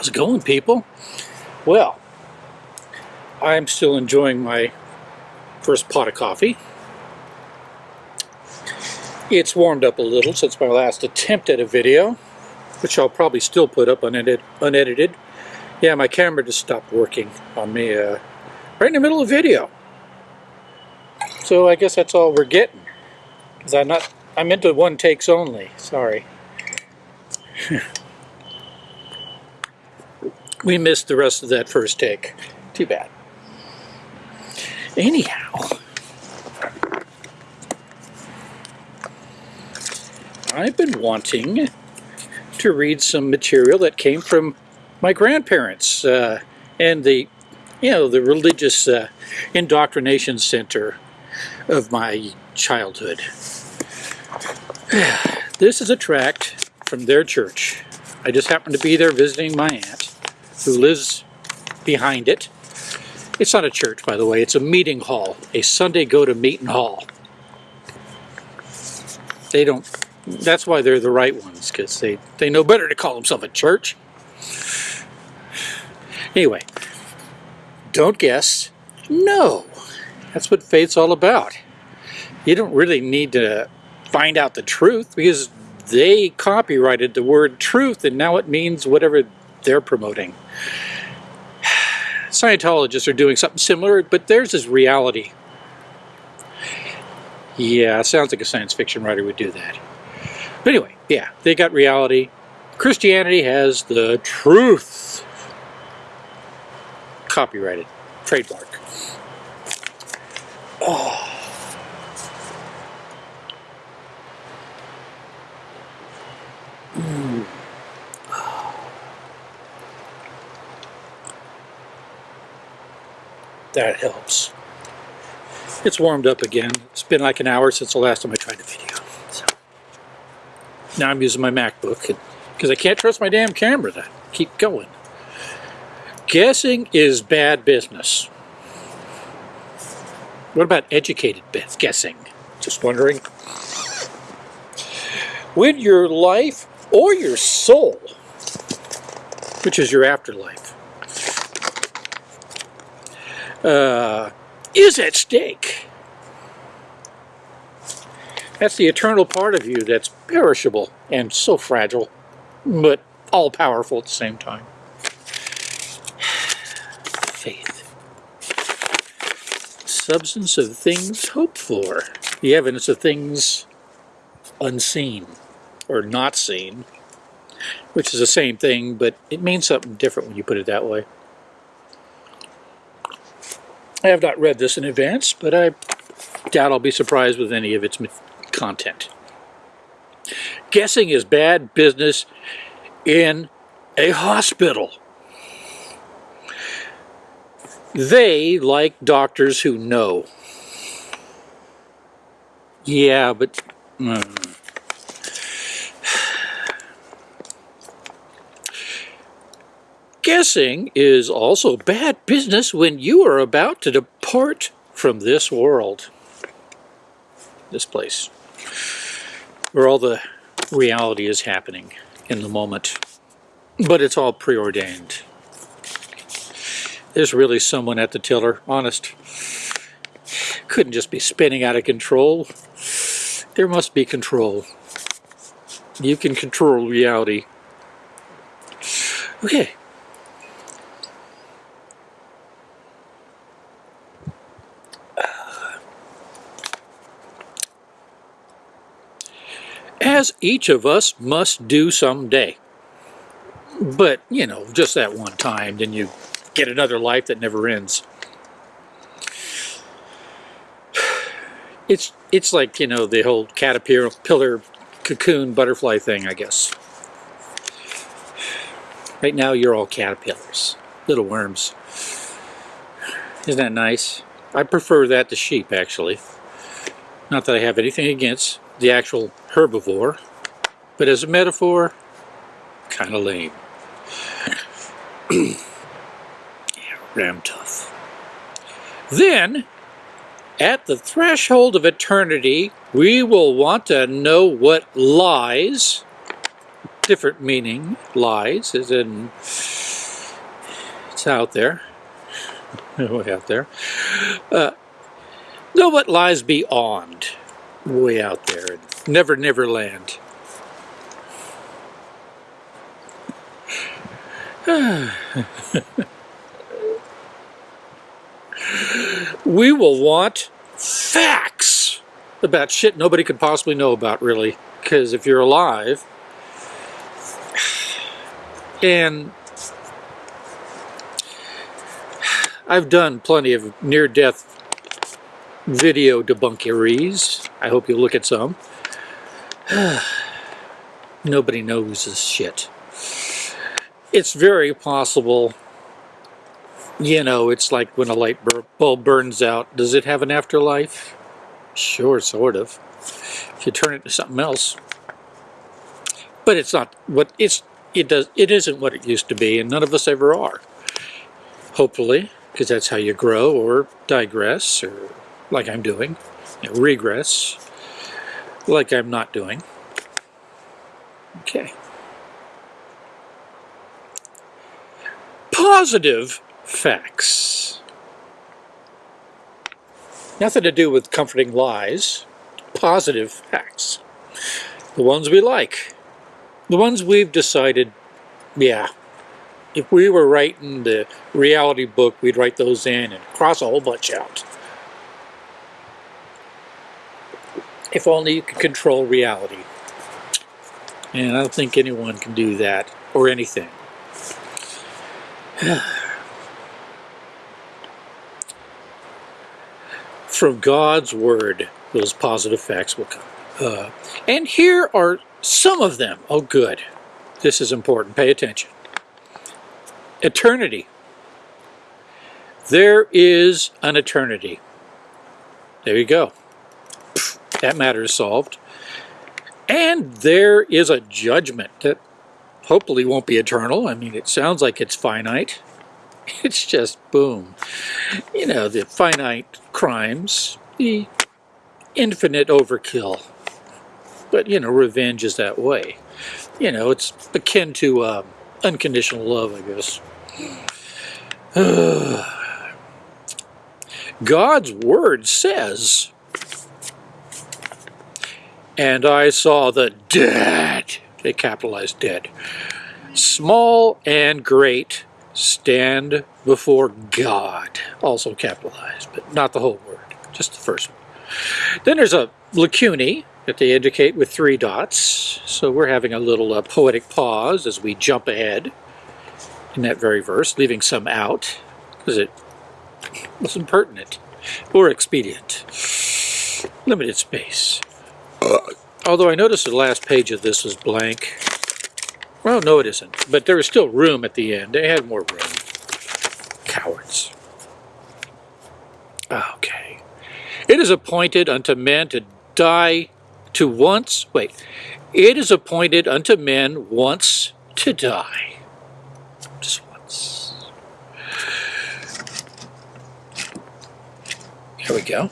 How's it going, people? Well, I'm still enjoying my first pot of coffee. It's warmed up a little since my last attempt at a video, which I'll probably still put up unedit unedited. Yeah, my camera just stopped working on me uh, right in the middle of the video. So I guess that's all we're getting. Because I'm not, I'm into one takes only. Sorry. we missed the rest of that first take. Too bad. Anyhow, I've been wanting to read some material that came from my grandparents uh, and the, you know, the religious uh, indoctrination center of my childhood. This is a tract from their church. I just happened to be there visiting my aunt, who lives behind it. It's not a church, by the way. It's a meeting hall, a Sunday go-to-meeting hall. They don't, that's why they're the right ones, because they, they know better to call themselves a church. Anyway, don't guess. No. That's what faith's all about. You don't really need to find out the truth because they copyrighted the word truth and now it means whatever they're promoting. Scientologists are doing something similar, but theirs is reality. Yeah, sounds like a science fiction writer would do that. But anyway, yeah, they got reality. Christianity has the truth. Copyrighted. Trademark. Oh. That helps. It's warmed up again. It's been like an hour since the last time I tried the video. So now I'm using my MacBook because I can't trust my damn camera to keep going. Guessing is bad business. What about educated guessing? Just wondering. When your life or your soul, which is your afterlife, uh, is at stake. That's the eternal part of you that's perishable and so fragile, but all powerful at the same time. Faith. Substance of things hoped for. The evidence of things unseen or not seen, which is the same thing, but it means something different when you put it that way. I have not read this in advance, but I doubt I'll be surprised with any of its content. Guessing is bad business in a hospital. They like doctors who know. Yeah, but... Mm. Guessing is also bad business when you are about to depart from this world. This place. Where all the reality is happening in the moment. But it's all preordained. There's really someone at the tiller, honest. Couldn't just be spinning out of control. There must be control. You can control reality. Okay. As each of us must do someday. But, you know, just that one time, then you get another life that never ends. It's, it's like, you know, the whole caterpillar, cocoon, butterfly thing, I guess. Right now, you're all caterpillars, little worms. Isn't that nice? I prefer that to sheep, actually. Not that I have anything against the actual herbivore, but as a metaphor, kind of lame. ram tough. Then, at the threshold of eternity, we will want to know what lies, different meaning, lies, as in It's out there. Way out there. Uh, know what lies beyond. Way out there. Never, never land. we will want facts about shit nobody could possibly know about, really. Because if you're alive, and I've done plenty of near-death video debunkeries. I hope you'll look at some. Nobody knows this shit. It's very possible, you know, it's like when a light bulb burns out. Does it have an afterlife? Sure, sort of. If you turn it to something else. But it's not what it's it does it isn't what it used to be, and none of us ever are. Hopefully, because that's how you grow or digress or like I'm doing, regress like I'm not doing. Okay. Positive facts. Nothing to do with comforting lies. Positive facts. The ones we like. The ones we've decided, yeah, if we were writing the reality book, we'd write those in and cross a whole bunch out. If only you could control reality. And I don't think anyone can do that, or anything. From God's Word, those positive facts will come. Uh, and here are some of them. Oh, good. This is important. Pay attention. Eternity. There is an eternity. There you go. That matter is solved. And there is a judgment that hopefully won't be eternal. I mean, it sounds like it's finite. It's just boom. You know, the finite crimes, the infinite overkill. But, you know, revenge is that way. You know, it's akin to uh, unconditional love, I guess. God's word says, and I saw the dead, they capitalized dead, small and great, stand before God, also capitalized, but not the whole word, just the first one. Then there's a lacunae that they indicate with three dots, so we're having a little uh, poetic pause as we jump ahead in that very verse, leaving some out because it wasn't pertinent or expedient. Limited space. Although I noticed the last page of this was blank. Well, no it isn't, but there was still room at the end. They had more room. Cowards. Okay. It is appointed unto men to die to once, wait, it is appointed unto men once to die. There we go.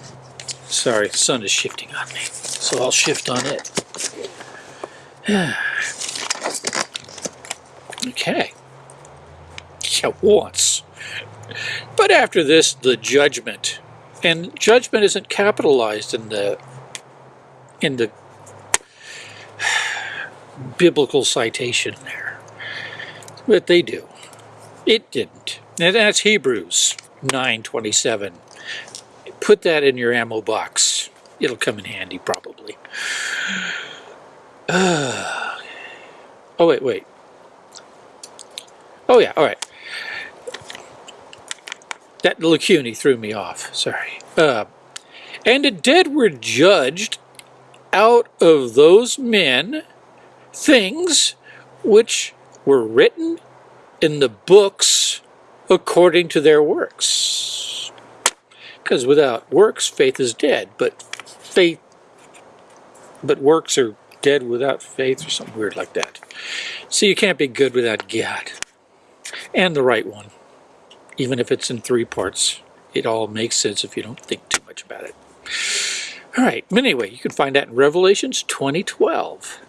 Sorry, the sun is shifting on me, so I'll shift on it. okay. Yeah, once. But after this, the judgment. And judgment isn't capitalized in the in the biblical citation there. But they do. It didn't. And that's Hebrews 9.27 put that in your ammo box. It'll come in handy probably. Uh, oh, wait, wait. Oh, yeah, all right. That lacunae threw me off. Sorry. Uh, and the dead were judged out of those men things which were written in the books according to their works. Because without works, faith is dead. But faith, but works are dead without faith or something weird like that. So you can't be good without God and the right one. Even if it's in three parts, it all makes sense if you don't think too much about it. All right, but anyway, you can find that in Revelations 2012.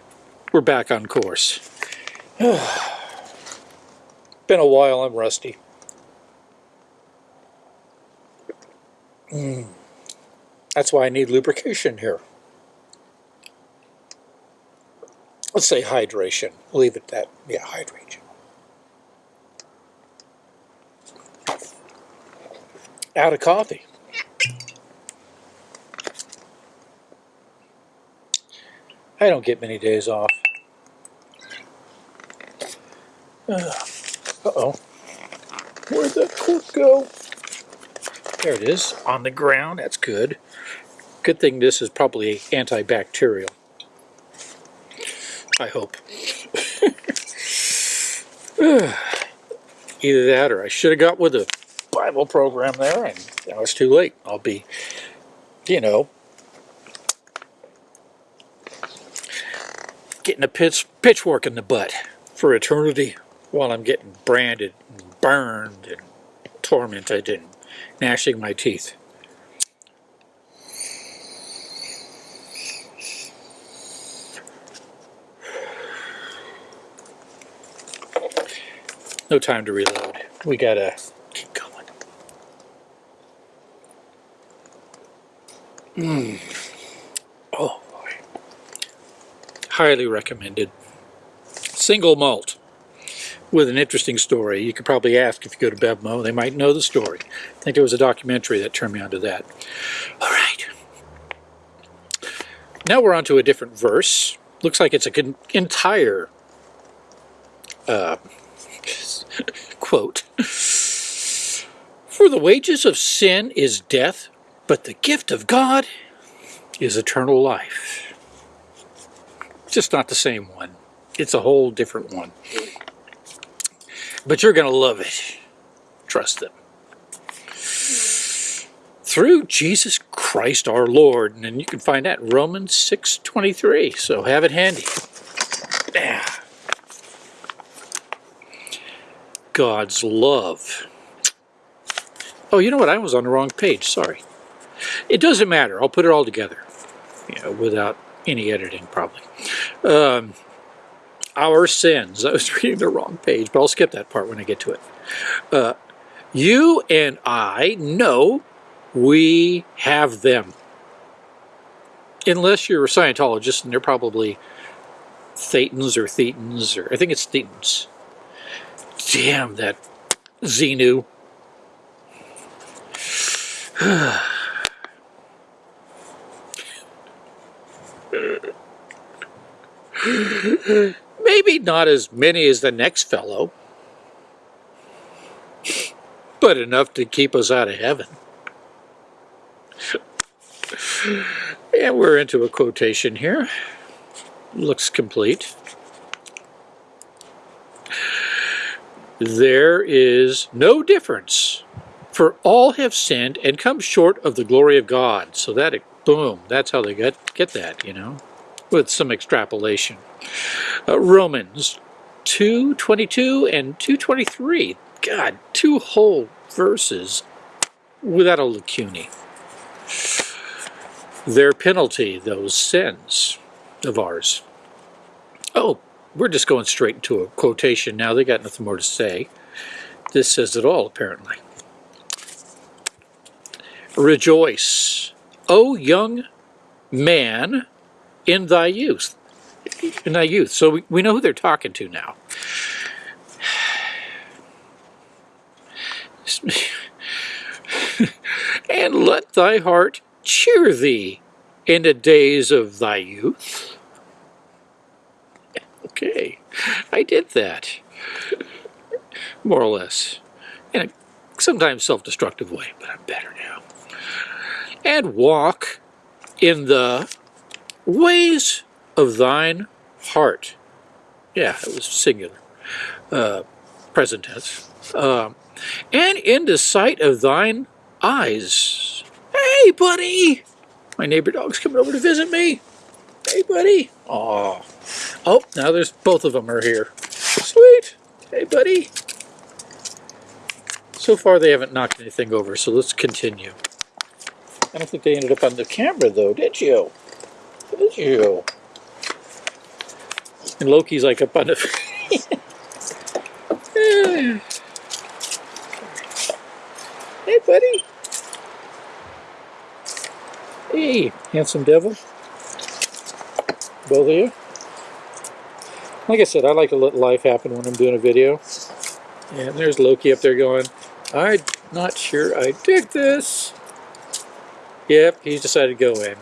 We're back on course. Been a while, I'm rusty. Hmm. That's why I need lubrication here. Let's say hydration. We'll leave it that. Yeah, hydration. Out of coffee. I don't get many days off. Uh oh. Where'd that cork go? There it is, on the ground. That's good. Good thing this is probably antibacterial. I hope. Either that or I should have got with a Bible program there and now it's too late. I'll be, you know, getting a pitch, pitchfork in the butt for eternity while I'm getting branded and burned and tormented and gnashing my teeth. No time to reload. We gotta keep going. Mmm. Oh boy. Highly recommended. Single malt with an interesting story. You could probably ask if you go to Bevmo. They might know the story. I think it was a documentary that turned me onto that. All right. Now we're on to a different verse. Looks like it's an entire uh, quote. For the wages of sin is death, but the gift of God is eternal life. Just not the same one. It's a whole different one. But you're going to love it. Trust them. Through Jesus Christ our Lord. And you can find that Romans 6.23. So have it handy. Yeah. God's love. Oh, you know what? I was on the wrong page. Sorry. It doesn't matter. I'll put it all together. You know, without any editing, probably. Um, our sins. I was reading the wrong page, but I'll skip that part when I get to it. Uh, you and I know we have them. Unless you're a Scientologist, and they're probably Thetans or Thetans, or I think it's Thetans. Damn that Xenu. Maybe not as many as the next fellow, but enough to keep us out of heaven. and we're into a quotation here. Looks complete. There is no difference, for all have sinned and come short of the glory of God. So that, boom, that's how they get, get that, you know, with some extrapolation. Uh, Romans 2.22 and 2.23. God, two whole verses without a lacunae. Their penalty, those sins of ours. Oh, we're just going straight into a quotation now. They got nothing more to say. This says it all, apparently. Rejoice, O young man, in thy youth in thy youth. So we, we know who they're talking to now. and let thy heart cheer thee in the days of thy youth. Okay, I did that. More or less. In a sometimes self-destructive way, but I'm better now. And walk in the ways of thine heart. Yeah, it was singular. Uh, present tense. Uh, and in the sight of thine eyes. Hey, buddy! My neighbor dog's coming over to visit me. Hey, buddy. Aw. Oh, now there's both of them are here. Sweet. Hey, buddy. So far they haven't knocked anything over, so let's continue. I don't think they ended up on the camera, though, did you? Did you? And Loki's like up on the... hey, buddy. Hey, handsome devil. Both of you. Like I said, I like to let life happen when I'm doing a video. And there's Loki up there going, I'm not sure I dig this. Yep, he's decided to go in.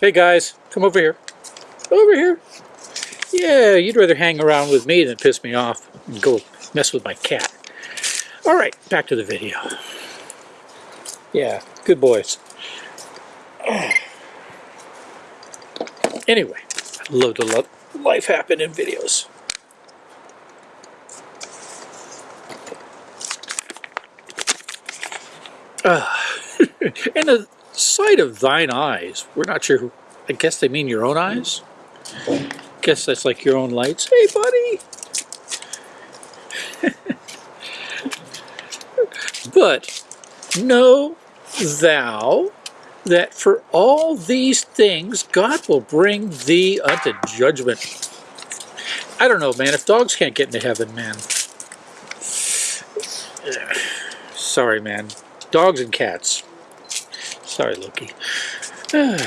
Hey guys, come over here. Over here. Yeah, you'd rather hang around with me than piss me off and go mess with my cat. All right, back to the video. Yeah, good boys. Anyway, I love to let life happen in videos. Uh, and the sight of thine eyes, we're not sure, I guess they mean your own eyes? Guess that's like your own lights. Hey, buddy! but know thou that for all these things God will bring thee unto judgment. I don't know, man. If dogs can't get into heaven, man. Sorry, man. Dogs and cats. Sorry, Loki.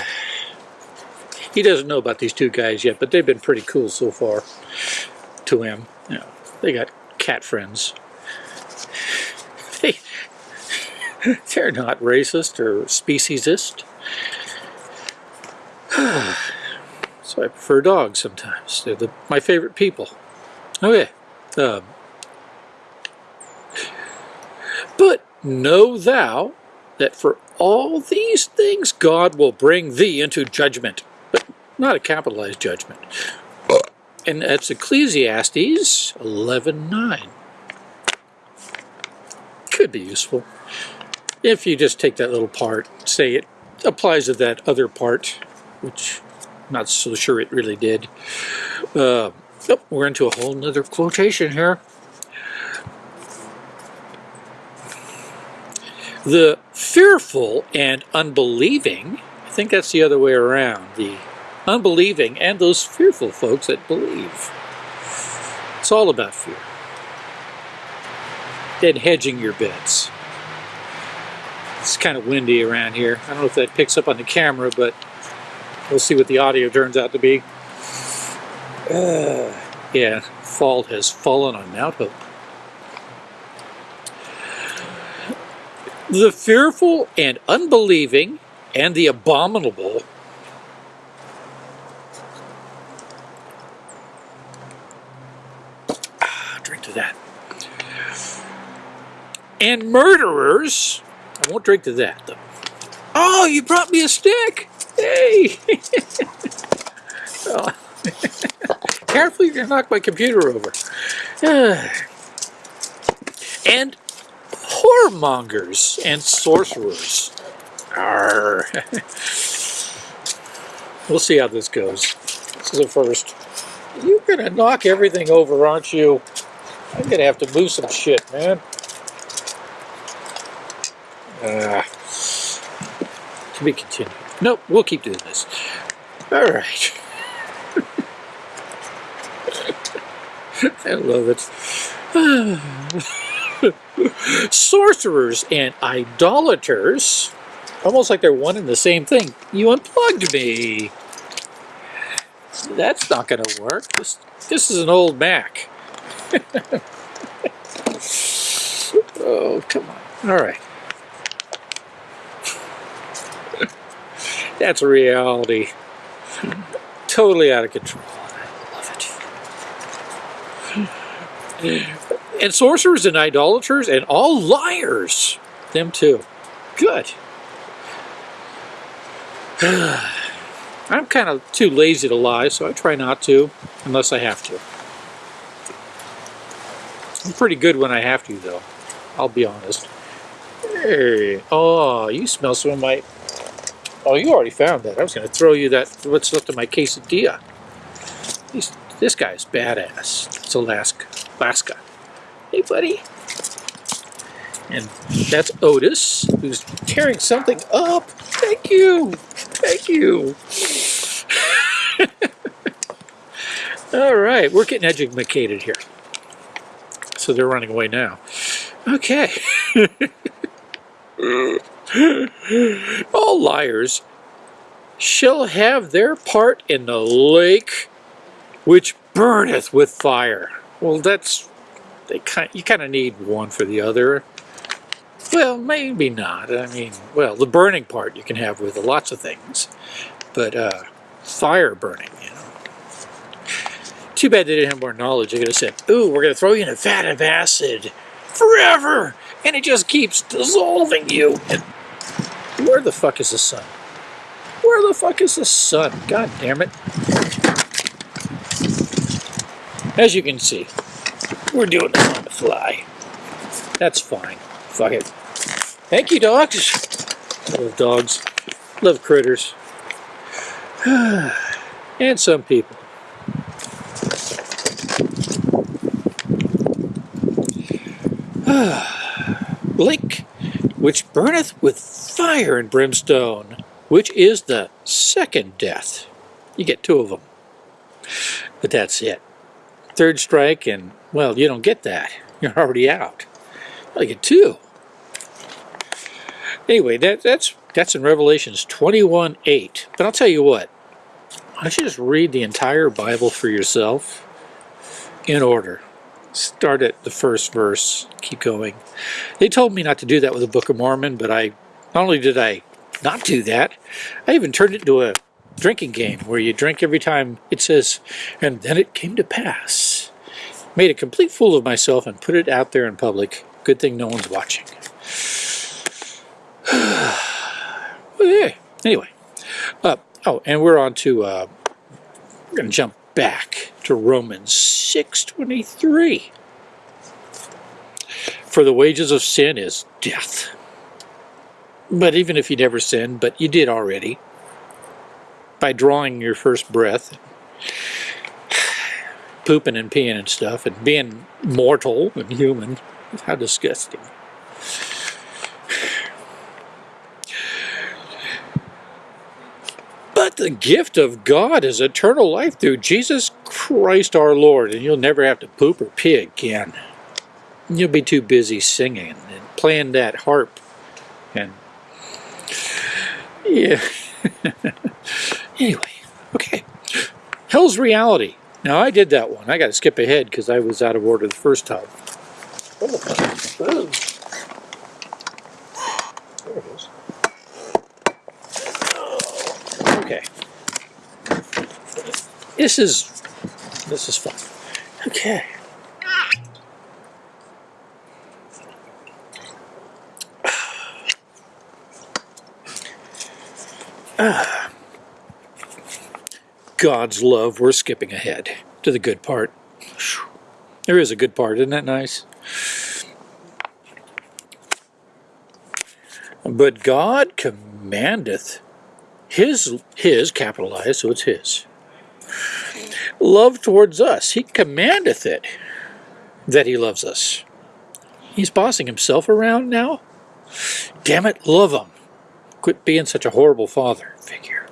he doesn't know about these two guys yet, but they've been pretty cool so far to him. They got cat friends. They, they're not racist or speciesist. so I prefer dogs sometimes. They're the, my favorite people. Okay. Um, but know thou that for all these things God will bring thee into judgment, but not a capitalized judgment. And that's Ecclesiastes 11.9. Could be useful. If you just take that little part, say it applies to that other part, which I'm not so sure it really did. Uh, oh, we're into a whole nother quotation here. The fearful and unbelieving, I think that's the other way around, the unbelieving and those fearful folks that believe. It's all about fear. And hedging your bets. It's kind of windy around here. I don't know if that picks up on the camera, but we'll see what the audio turns out to be. Uh, yeah, fall has fallen on Mount Hope. The fearful and unbelieving and the abominable ah, drink to that. And murderers, I won't drink to that though. Oh, you brought me a stick! Hey! oh. Careful, you're gonna knock my computer over. and whoremongers and sorcerers. Arr. we'll see how this goes. This is the first. You're gonna knock everything over, aren't you? I'm gonna have to move some shit, man. Uh, to be continued. Nope, we'll keep doing this. All right. I love it. Sorcerers and idolaters. Almost like they're one and the same thing. You unplugged me. That's not going to work. This, this is an old Mac. oh, come on. All right. That's a reality. Totally out of control. I love it and sorcerers and idolaters and all liars. Them too. Good. I'm kind of too lazy to lie, so I try not to, unless I have to. I'm pretty good when I have to, though. I'll be honest. Hey, oh, you smell some of my... Oh, you already found that. I was going to throw you that, what's left of my quesadilla. He's, this guy's badass. It's Alaska. Alaska. Hey, buddy. And that's Otis, who's tearing something up. Thank you. Thank you. All right, we're getting educated here. So they're running away now. Okay. All liars shall have their part in the lake which burneth with fire. Well, that's they kind. You kind of need one for the other. Well, maybe not. I mean, well, the burning part you can have with lots of things, but uh, fire burning, you know. Too bad they didn't have more knowledge. They could have said, "Ooh, we're going to throw you in a vat of acid forever," and it just keeps dissolving you. And where the fuck is the sun? Where the fuck is the sun? God damn it! As you can see, we're doing this on the fly. That's fine. Fuck it. Thank you, dogs. Love dogs. Love critters. and some people. Lake, which burneth with fire and brimstone, which is the second death. You get two of them. But that's it. Third strike, and, well, you don't get that. You're already out. I get two. Anyway, that, that's that's in Revelations 21 8. But I'll tell you what, don't you just read the entire Bible for yourself in order. Start at the first verse, keep going. They told me not to do that with the Book of Mormon, but I not only did I not do that, I even turned it into a drinking game where you drink every time it says, and then it came to pass. Made a complete fool of myself and put it out there in public. Good thing no one's watching. okay. Anyway, uh, oh, and we're on to, uh, we're going to jump back to Romans 6.23. For the wages of sin is death. But even if you never sinned, but you did already, by drawing your first breath, pooping and peeing and stuff, and being mortal and human, how disgusting. The gift of God is eternal life through Jesus Christ our Lord, and you'll never have to poop or pee again. You'll be too busy singing and playing that harp. And yeah. anyway, okay. Hell's reality. Now I did that one. I got to skip ahead because I was out of order the first time. Oh, it is. Okay. This is this is fun. Okay. Ah. God's love, we're skipping ahead to the good part. There is a good part, isn't that nice? But God commandeth his, his, capitalized, so it's his, love towards us. He commandeth it that he loves us. He's bossing himself around now? Damn it, love him. Quit being such a horrible father figure.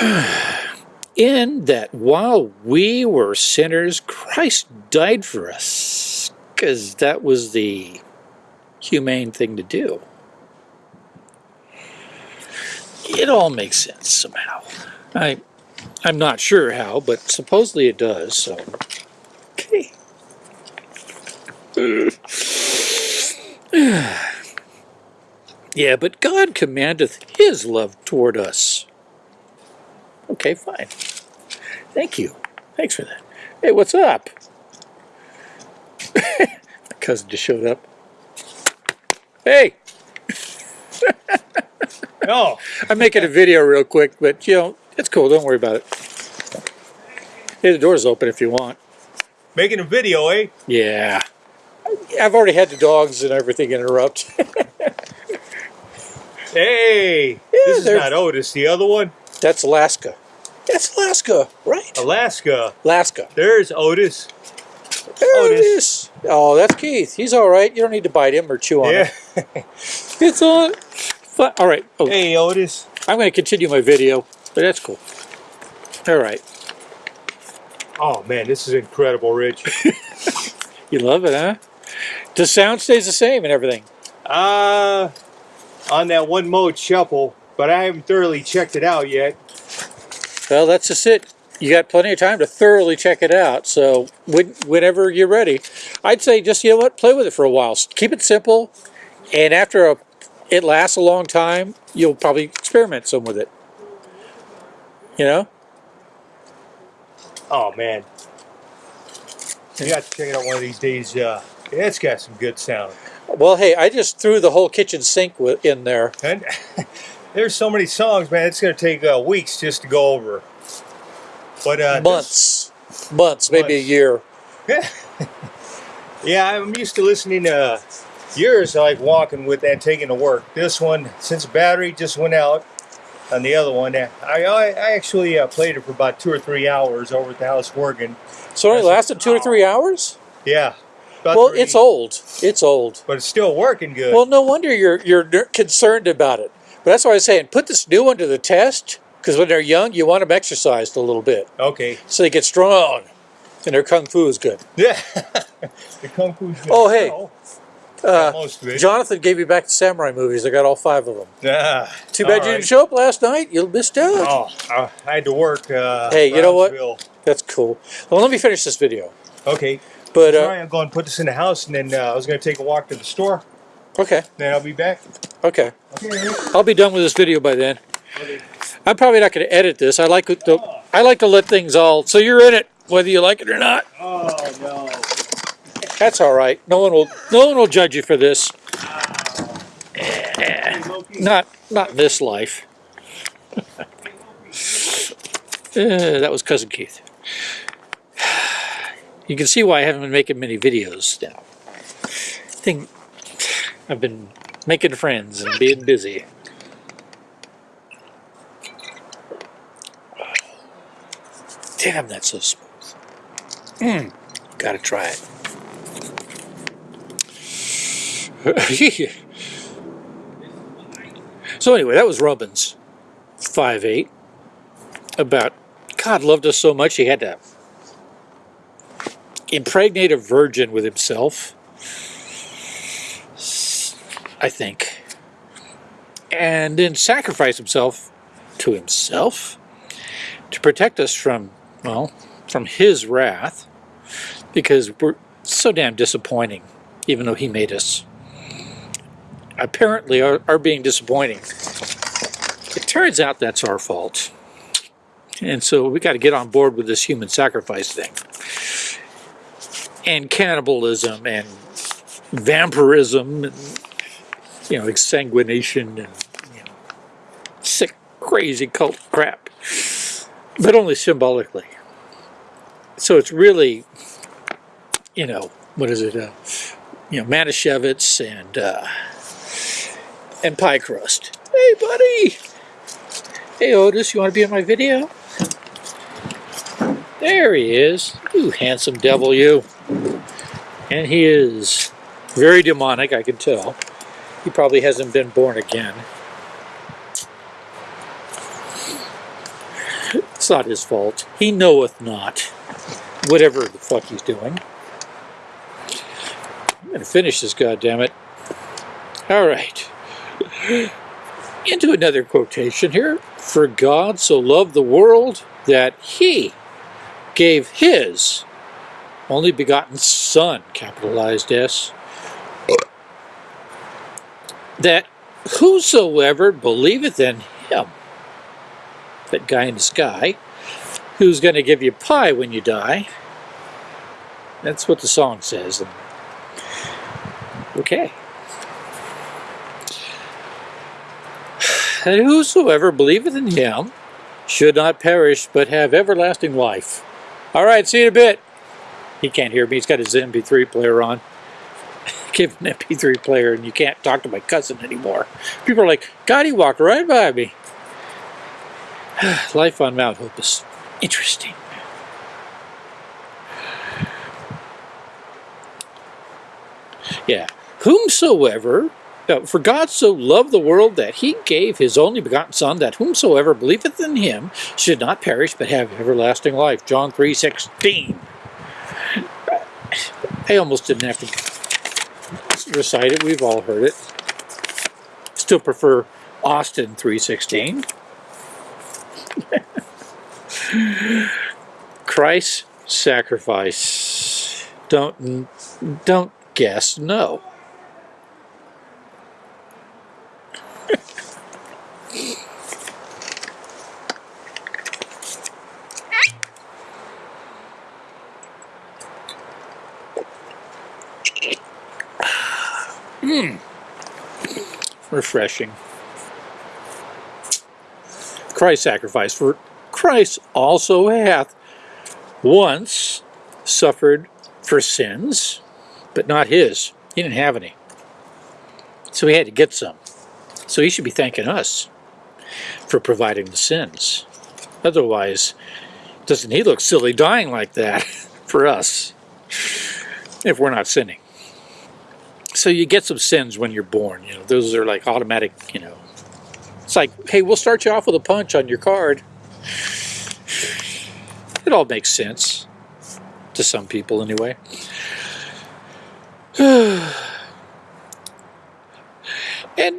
In that while we were sinners, Christ died for us. Because that was the humane thing to do. It all makes sense somehow. I, I'm not sure how, but supposedly it does, so. Okay. yeah, but God commandeth his love toward us. Okay, fine. Thank you. Thanks for that. Hey, what's up? My cousin just showed up. Hey! No. Oh. I'm making a video real quick, but you know, it's cool. Don't worry about it. Hey, the door's open if you want. Making a video, eh? Yeah. I've already had the dogs and everything interrupt. Hey, this is not Otis. The other one, That's Alaska. That's Alaska, right? Alaska. Alaska. There's Otis. There Otis. is. Oh, that's Keith. He's all right. You don't need to bite him or chew on Yeah. him. It's on. Fi- All right. Oh, hey, Otis. I'm going to continue my video, but that's cool. All right. Oh man, this is incredible, Rich. You love it, huh? The sound stays the same and everything. Uh, on that one mode shuffle, but I haven't thoroughly checked it out yet. Well, that's just it. You got plenty of time to thoroughly check it out. So when, whenever you're ready, I'd say just you know what, play with it for a while. Keep it simple, and after a, it lasts a long time, you'll probably experiment some with it. You know? Oh man, you got to check it out one of these days. Uh, it's got some good sound. Well, hey, I just threw the whole kitchen sink in there. And there's so many songs, man. It's going to take uh, weeks just to go over. But uh, Months, months, maybe a year. this- yeah, I'm used to listening to yours, like walking with and taking to work. This one, since the battery just went out on the other one, I I, I actually uh, played it for about two or three hours over at the house working. So it only lasted two or three hours. Yeah. Well, three, it's old. It's old. but it's still working good. Well, no wonder you're you're concerned about it. But that's why I was saying put this new one to the test because when they're young, you want them exercised a little bit okay. so they get strong and their kung fu is good. Yeah. the kung good. Oh, hey. Uh, most of it. Jonathan gave you back the samurai movies. I got all five of them. Yeah. Too bad all you didn't show up last night. You missed out. Oh, I had to work. Uh, Hey, you know what? That's cool. Well, let me finish this video. Okay. But Sorry, uh, I'm going to put this in the house, and then uh, I was going to take a walk to the store. okay, Then I'll be back. okay. Okay. I'll be done with this video by then. okay. I'm probably not going to edit this. I like to, I like to let things all. So you're in it, whether you like it or not. Oh no. That's all right. No one will. No one will judge you for this. Not not this life. Uh, that was cousin Keith. You can see why I haven't been making many videos now. I think I've been making friends and being busy. Damn, that's so smooth. Mm, gotta try it. So anyway, that was Romans, five eight. About God loved us so much he had to impregnate a virgin with himself. I think, and then sacrifice himself to himself to protect us from well from his wrath because we're so damn disappointing, even though he made us apparently are, are being disappointing. It turns out that's our fault. And so we got to get on board with this human sacrifice thing. And cannibalism and vampirism and, you know, exsanguination and, you know, sick, crazy cult crap. But only symbolically. So it's really, you know, what is it? Uh, you know, Manischewitz and, uh, and pie crust. Hey, buddy. Hey, Otis, you want to be in my video? There he is. You handsome devil, you. And he is very demonic, I can tell. He probably hasn't been born again. It's not his fault. He knoweth not. Whatever the fuck he's doing. I'm gonna finish this, goddammit. All right. Into another quotation here. For God so loved the world that he gave his only begotten Son, capitalized S, that whosoever believeth in him, that guy in the sky, who's going to give you pie when you die, that's what the song says. Okay. That whosoever believeth in him should not perish but have everlasting life. All right, see you in a bit. He can't hear me. He's got his MP3 player on. Give an MP3 player and you can't talk to my cousin anymore. People are like, God, he walked right by me. Life on Mount Hope is interesting. Yeah. Whomsoever no, for God so loved the world that he gave his only begotten Son, that whomsoever believeth in him should not perish but have everlasting life. John 3.16. I almost didn't have to recite it. We've all heard it. Still prefer Austin 316. Christ's sacrifice. Don't don't guess no. Refreshing. Christ sacrifice. For Christ also hath once suffered for sins, but not his. He didn't have any. So he had to get some. So he should be thanking us for providing the sins. Otherwise, doesn't he look silly dying like that for us if we're not sinning? So you get some sins when you're born. You know, those are like automatic. You know, it's like, hey, we'll start you off with a punch on your card. It all makes sense to some people, anyway. and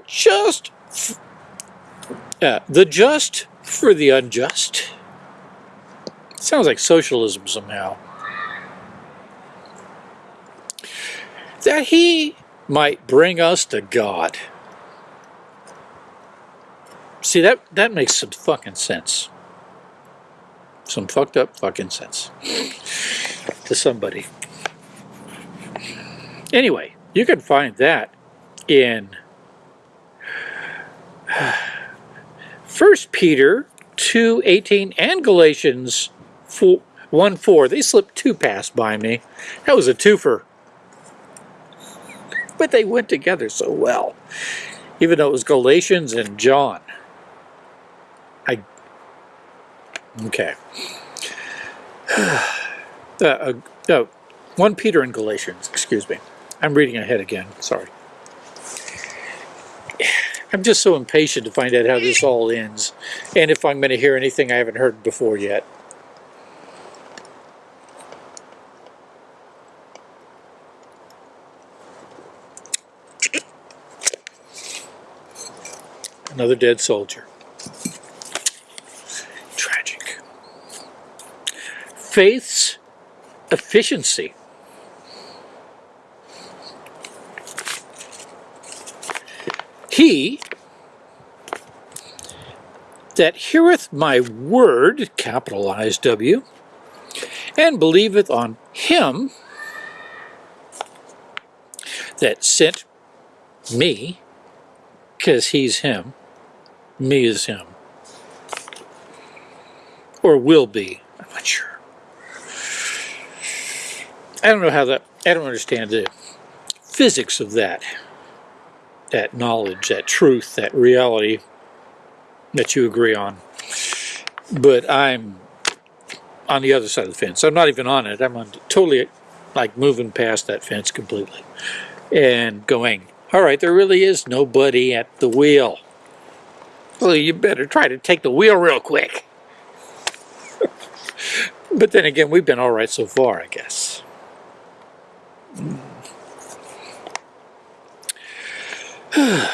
just uh, the just for the unjust. Sounds like socialism somehow. That he might bring us to God. See that that makes some fucking sense. Some fucked up fucking sense to somebody. Anyway, you can find that in First Peter 2 18 and Galatians 4, 1 4. They slipped two past by me. That was a twofer. But they went together so well. Even though it was Galatians and John. I. Okay. Uh, uh, uh, 1 Peter and Galatians, excuse me. I'm reading ahead again, sorry. I'm just so impatient to find out how this all ends, and if I'm going to hear anything I haven't heard before yet. Another dead soldier. Tragic. Faith's efficiency. He that heareth my word, capitalized W, and believeth on him that sent me, because he's him, me is him, or will be, I'm not sure. I don't know how that, I don't understand the physics of that, that knowledge, that truth, that reality that you agree on. But I'm on the other side of the fence. I'm not even on it. I'm on totally like moving past that fence completely and going, all right, there really is nobody at the wheel. Well, you better try to take the wheel real quick. but then again, we've been all right so far, I guess.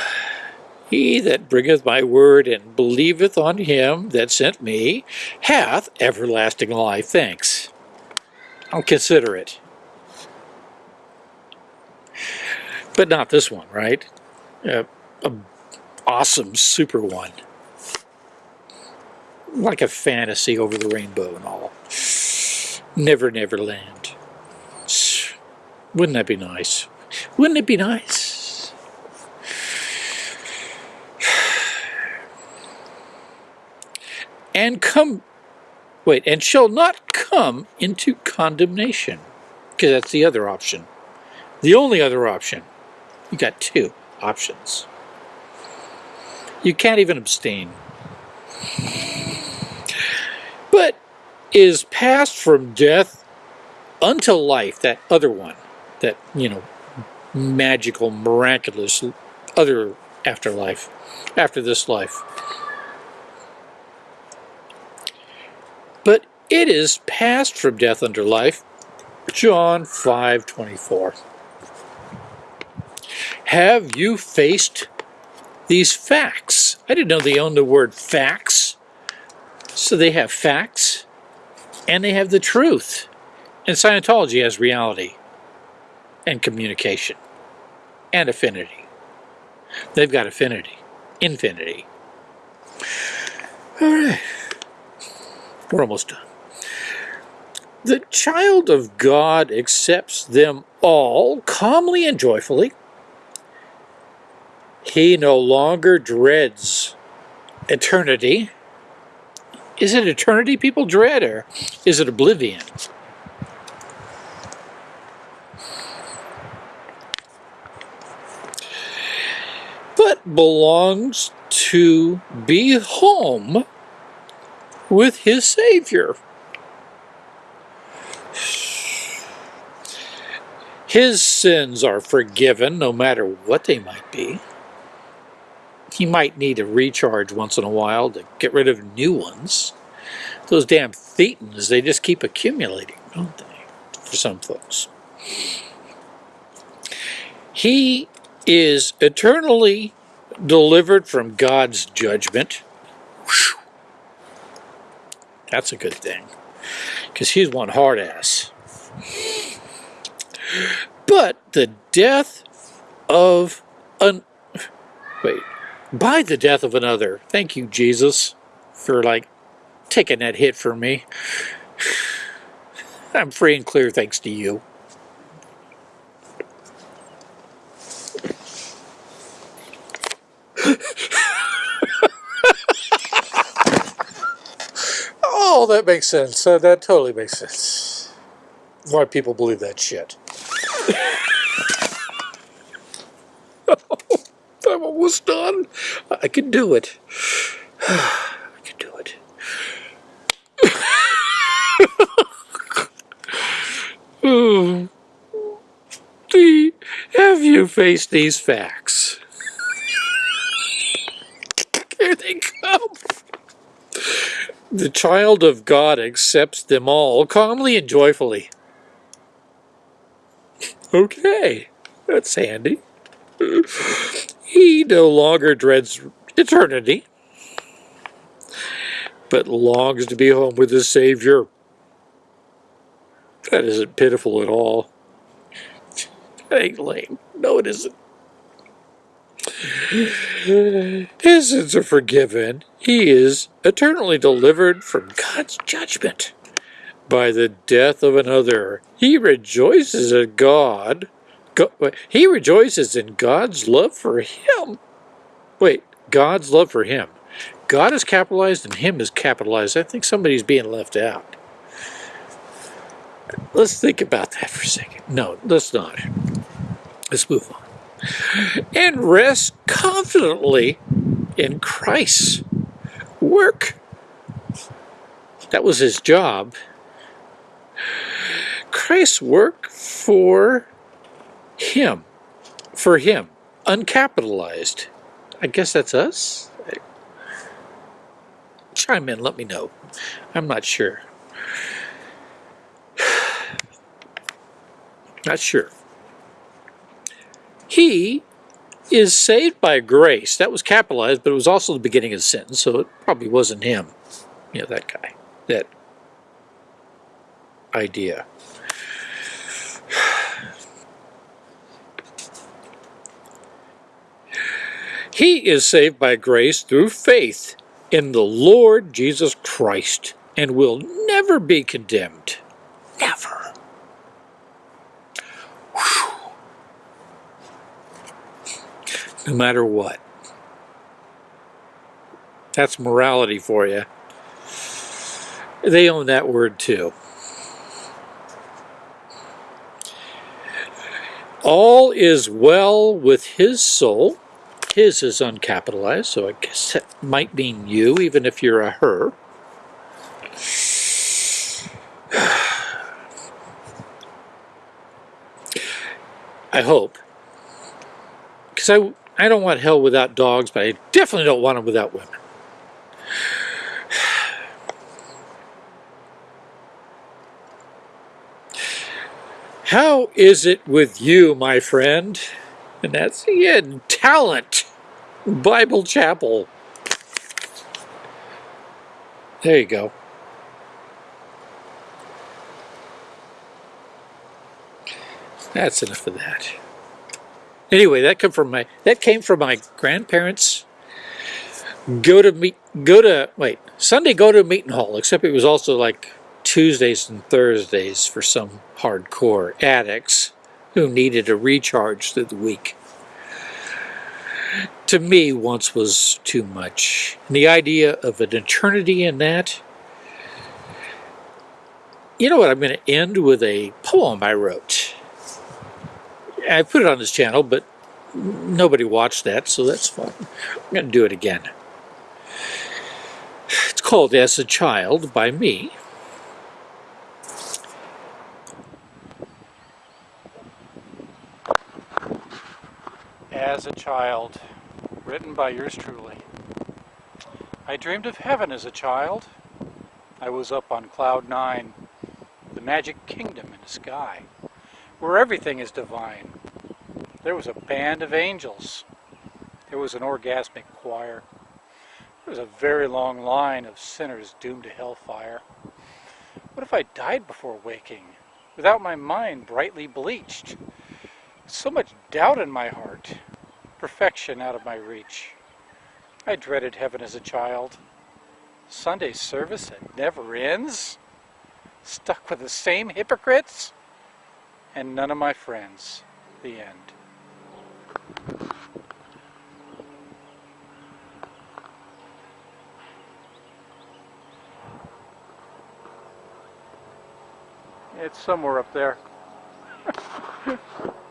He that bringeth my word and believeth on him that sent me hath everlasting life. Thanks. I'll consider it. But not this one, right? Uh, a awesome super one. Like a fantasy over the rainbow and all. Never, never land. Wouldn't that be nice? Wouldn't it be nice? And come, wait, and shall not come into condemnation. Because that's the other option. The only other option. You got two options. You can't even abstain. But is passed from death unto life, that other one, that, you know, magical, miraculous other afterlife, after this life. But it is passed from death unto life, John 5 24. Have you faced these facts? I didn't know they owned the word facts. So they have facts and they have the truth. And Scientology has reality and communication and affinity. They've got affinity, infinity. All right, we're almost done. The child of God accepts them all calmly and joyfully. He no longer dreads eternity. Is it eternity people dread or is it oblivion? But belongs to be home with his Savior. His sins are forgiven no matter what they might be. He might need a recharge once in a while to get rid of new ones. Those damn thetans, they just keep accumulating, don't they? For some folks. He is eternally delivered from God's judgment. That's a good thing. Because he's one hard ass. But the death of an wait, by the death of another. Thank you, Jesus, for like taking that hit for me. I'm free and clear thanks to you. oh, that makes sense. Uh, that totally makes sense. Why people believe that shit. I'm almost done. I can do it. I can do it. have you faced these facts? Here they come. The child of God accepts them all calmly and joyfully. Okay, that's handy. He no longer dreads eternity, but longs to be home with his Savior. That isn't pitiful at all. That ain't lame. No, it isn't. His sins are forgiven. He is eternally delivered from God's judgment by the death of another. He rejoices in God. He rejoices in God's love for him. Wait, God's love for him. God is capitalized and him is capitalized. I think somebody's being left out. Let's think about that for a second. No, let's not. Let's move on. And rest confidently in Christ's work. That was his job. Christ's work for him. For him. Uncapitalized. I guess that's us? Chime in, let me know. I'm not sure. Not sure. He is saved by grace. That was capitalized, but it was also the beginning of the sentence, so it probably wasn't him. You know, that guy. That idea. He is saved by grace through faith in the Lord Jesus Christ and will never be condemned. Never. Whew. No matter what. That's morality for you. They own that word too. All is well with his soul. His is uncapitalized, so I guess that might mean you, even if you're a her. I hope. Because I, I don't want hell without dogs, but I definitely don't want it without women. How is it with you, my friend? And that's in talent. Bible Chapel. There you go. That's enough of that. Anyway, that came from my that came from my grandparents. Go to meet go to wait Sunday go to meeting hall. Except it was also like Tuesdays and Thursdays for some hardcore addicts who needed a recharge through the week. To me, once was too much. And the idea of an eternity in that. You know what? I'm going to end with a poem I wrote. I put it on this channel, but nobody watched that, so that's fine. I'm going to do it again. It's called As a Child by me. As a Child, written by yours truly. I dreamed of heaven as a child. I was up on cloud nine, the magic kingdom in the sky where everything is divine. There was a band of angels. There was an orgasmic choir. There was a very long line of sinners doomed to hellfire. What if I died before waking, without my mind brightly bleached? So much doubt in my heart, perfection out of my reach. I dreaded heaven as a child. Sunday service that never ends? Stuck with the same hypocrites? and none of my friends. The end. It's somewhere up there.